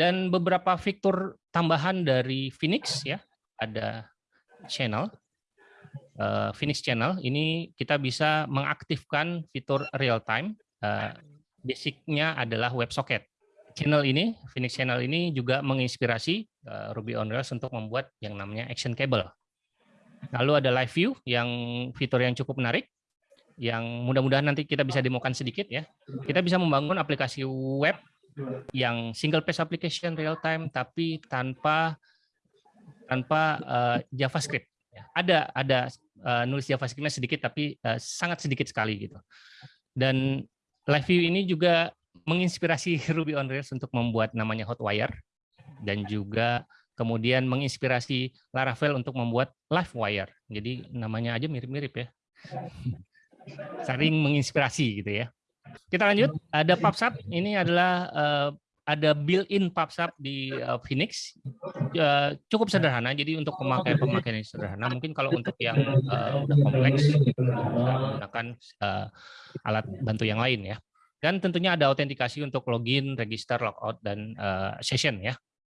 Dan beberapa fitur tambahan dari Phoenix ya, ada channel, uh, Phoenix channel. Ini kita bisa mengaktifkan fitur real time. Uh, basicnya adalah WebSocket. Channel ini, Phoenix channel ini juga menginspirasi uh, Ruby on Rails untuk membuat yang namanya action cable. Lalu ada live view yang fitur yang cukup menarik yang mudah-mudahan nanti kita bisa demokan sedikit ya. Kita bisa membangun aplikasi web yang single page application real time tapi tanpa tanpa uh, JavaScript. Ya, ada ada uh, nulis JavaScriptnya sedikit tapi uh, sangat sedikit sekali gitu. Dan live view ini juga menginspirasi Ruby on Rails untuk membuat namanya Hotwire dan juga kemudian menginspirasi Laravel untuk membuat LiveWire. Jadi namanya aja mirip-mirip ya saling menginspirasi gitu ya. Kita lanjut, ada PubSub, ini adalah uh, ada built-in PubSub di uh, Phoenix, uh, cukup sederhana, jadi untuk pemakai pemakaian yang sederhana. Mungkin kalau untuk yang uh, udah kompleks, menggunakan uh, alat bantu yang lain ya. Dan tentunya ada autentikasi untuk login, register, logout, dan uh, session ya.